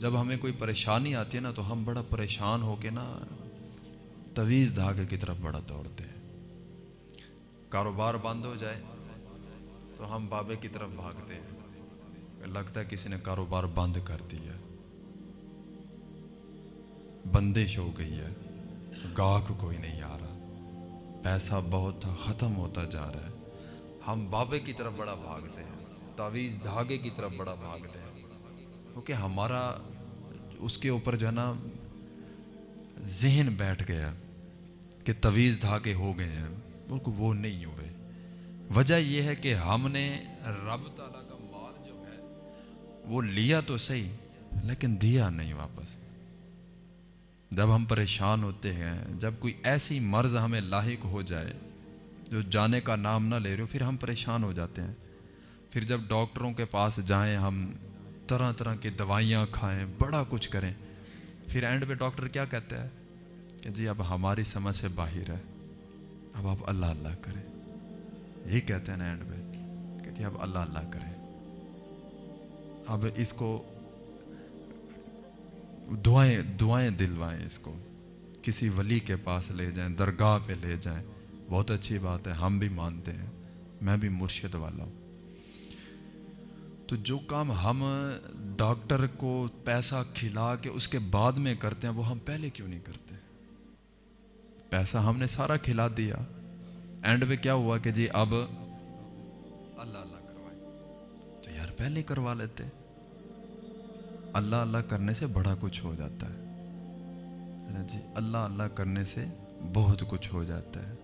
جب ہمیں کوئی پریشانی آتی ہے نا تو ہم بڑا پریشان ہو کے نا طویز دھاگے کی طرف بڑا دوڑتے ہیں۔ کاروبار بند ہو جائے تو ہم بابے کی طرف بھاگتے ہیں۔ لگتا ہے کسی نے کاروبار بند کر دیا۔ بندش ہو گئی ہے۔ گاہک کوئی نہیں آ رہا۔ پیسہ بہت تھا، ختم ہوتا جا رہا ہے۔ ہم بابے کی طرف بڑا بھاگتے ہیں۔ تعویذ دھاگے کی طرف بڑا بھاگتے ہیں۔ کیونکہ ہمارا اس کے اوپر جو ہے نا ذہن بیٹھ گیا کہ طویز دھاگے ہو گئے ہیں بلکہ وہ نہیں ہوئے۔ وجہ یہ ہے کہ ہم نے رب تعالیٰ کا مال جو ہے، وہ لیا تو صحیح، لیکن دیا نہیں واپس۔ جب ہم پریشان ہوتے ہیں، جب کوئی ایسی مرض ہمیں لاحق ہو جائے، جو جانے کا نام نہ لے رہے ہو، پھر ہم پریشان ہو جاتے ہیں۔ پھر جب ڈاکٹروں کے پاس جائیں ہم طرح طرح کی دوائیاں کھائیں، بڑا کچھ کریں۔ پھر اینڈ پہ ڈاکٹر کیا کہتے ہیں؟ کہ جی اب ہماری سمجھ سے باہر ہے۔ اب آپ اللہ اللہ کریں۔ یہی کہتے ہیں نا اینڈ پہ کہ جی اب اللہ اللہ کریں۔ اب اس کو دعائیں دعائیں دلوائیں اس کو۔ کسی ولی کے پاس لے جائیں، درگاہ پہ لے جائیں۔ بہت اچھی بات ہے، ہم بھی مانتے ہیں۔ میں بھی مرشد والا ہوں۔ تو جو کام ہم ڈاکٹر کو پیسہ کھلا کے اس کے بعد میں کرتے ہیں، وہ ہم پہلے کیوں نہیں کرتے؟ پیسہ ہم نے سارا کھلا دیا۔ اینڈ پہ کیا ہوا کہ جی اب اللہ اللہ کروائے۔ تو یار پہلے کروا لیتے۔ اللہ اللہ کرنے سے بڑا کچھ ہو جاتا ہے۔ جی اللہ اللہ کرنے سے بہت کچھ ہو جاتا ہے۔